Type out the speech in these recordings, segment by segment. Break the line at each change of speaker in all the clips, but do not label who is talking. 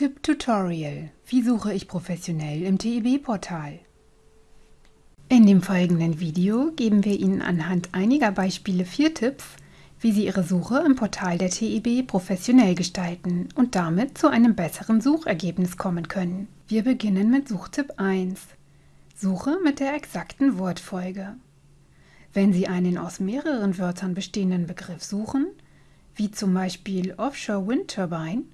Suchtipp Tutorial. Wie suche ich professionell im TEB-Portal? In dem folgenden Video geben wir Ihnen anhand einiger Beispiele vier Tipps, wie Sie Ihre Suche im Portal der TEB professionell gestalten und damit zu einem besseren Suchergebnis kommen können. Wir beginnen mit Suchtipp 1. Suche mit der exakten Wortfolge. Wenn Sie einen aus mehreren Wörtern bestehenden Begriff suchen, wie zum Beispiel Offshore Wind Turbine,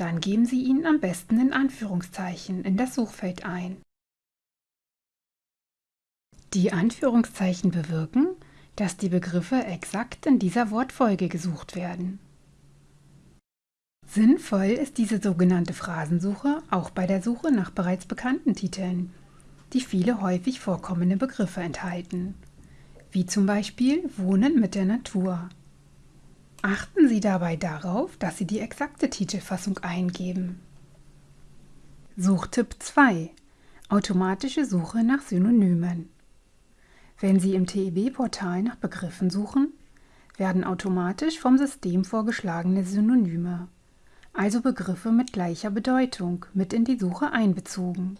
dann geben Sie ihn am besten in Anführungszeichen in das Suchfeld ein. Die Anführungszeichen bewirken, dass die Begriffe exakt in dieser Wortfolge gesucht werden. Sinnvoll ist diese sogenannte Phrasensuche auch bei der Suche nach bereits bekannten Titeln, die viele häufig vorkommende Begriffe enthalten, wie zum Beispiel Wohnen mit der Natur. Achten Sie dabei darauf, dass Sie die exakte Titelfassung eingeben. Suchtipp 2 Automatische Suche nach Synonymen Wenn Sie im TEB-Portal nach Begriffen suchen, werden automatisch vom System vorgeschlagene Synonyme, also Begriffe mit gleicher Bedeutung, mit in die Suche einbezogen.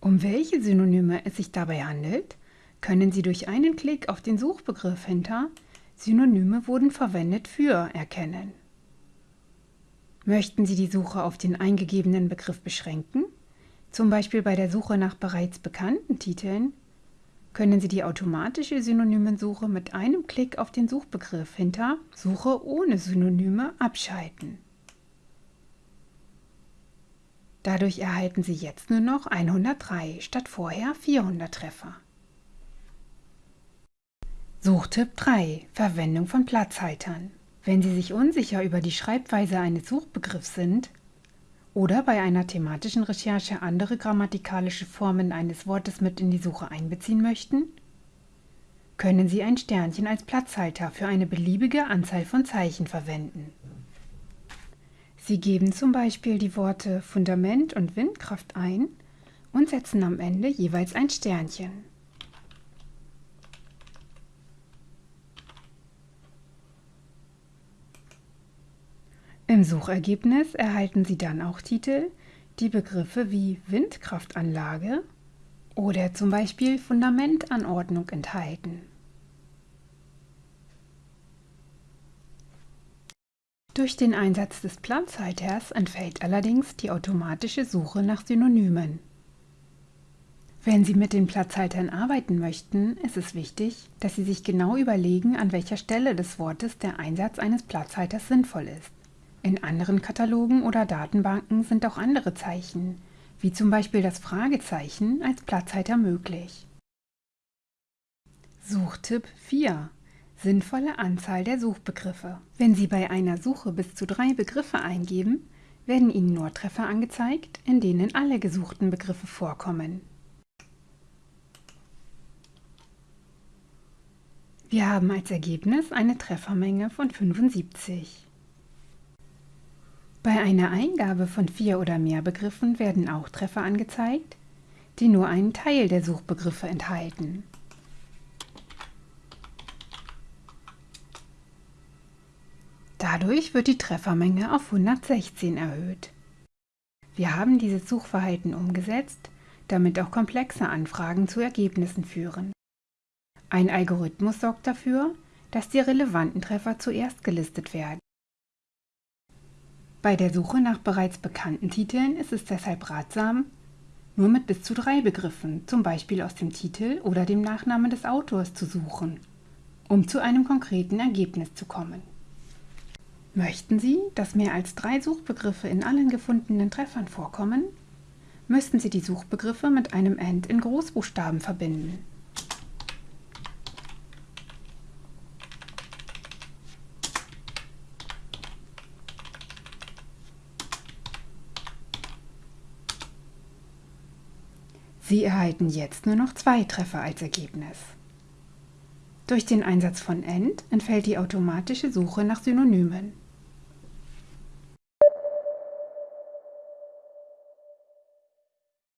Um welche Synonyme es sich dabei handelt, können Sie durch einen Klick auf den Suchbegriff hinter Synonyme wurden verwendet für erkennen. Möchten Sie die Suche auf den eingegebenen Begriff beschränken, zum Beispiel bei der Suche nach bereits bekannten Titeln, können Sie die automatische Synonymensuche mit einem Klick auf den Suchbegriff hinter Suche ohne Synonyme abschalten. Dadurch erhalten Sie jetzt nur noch 103 statt vorher 400 Treffer. Suchtipp 3. Verwendung von Platzhaltern. Wenn Sie sich unsicher über die Schreibweise eines Suchbegriffs sind oder bei einer thematischen Recherche andere grammatikalische Formen eines Wortes mit in die Suche einbeziehen möchten, können Sie ein Sternchen als Platzhalter für eine beliebige Anzahl von Zeichen verwenden. Sie geben zum Beispiel die Worte Fundament und Windkraft ein und setzen am Ende jeweils ein Sternchen. Im Suchergebnis erhalten Sie dann auch Titel, die Begriffe wie Windkraftanlage oder zum Beispiel Fundamentanordnung enthalten. Durch den Einsatz des Platzhalters entfällt allerdings die automatische Suche nach Synonymen. Wenn Sie mit den Platzhaltern arbeiten möchten, ist es wichtig, dass Sie sich genau überlegen, an welcher Stelle des Wortes der Einsatz eines Platzhalters sinnvoll ist. In anderen Katalogen oder Datenbanken sind auch andere Zeichen, wie zum Beispiel das Fragezeichen, als Platzhalter möglich. Suchtipp 4 Sinnvolle Anzahl der Suchbegriffe. Wenn Sie bei einer Suche bis zu drei Begriffe eingeben, werden Ihnen nur Treffer angezeigt, in denen alle gesuchten Begriffe vorkommen. Wir haben als Ergebnis eine Treffermenge von 75. Bei einer Eingabe von vier oder mehr Begriffen werden auch Treffer angezeigt, die nur einen Teil der Suchbegriffe enthalten. Dadurch wird die Treffermenge auf 116 erhöht. Wir haben dieses Suchverhalten umgesetzt, damit auch komplexe Anfragen zu Ergebnissen führen. Ein Algorithmus sorgt dafür, dass die relevanten Treffer zuerst gelistet werden. Bei der Suche nach bereits bekannten Titeln ist es deshalb ratsam, nur mit bis zu drei Begriffen, zum Beispiel aus dem Titel oder dem Nachnamen des Autors, zu suchen, um zu einem konkreten Ergebnis zu kommen. Möchten Sie, dass mehr als drei Suchbegriffe in allen gefundenen Treffern vorkommen, müssten Sie die Suchbegriffe mit einem End in Großbuchstaben verbinden. Sie erhalten jetzt nur noch zwei Treffer als Ergebnis. Durch den Einsatz von AND entfällt die automatische Suche nach Synonymen.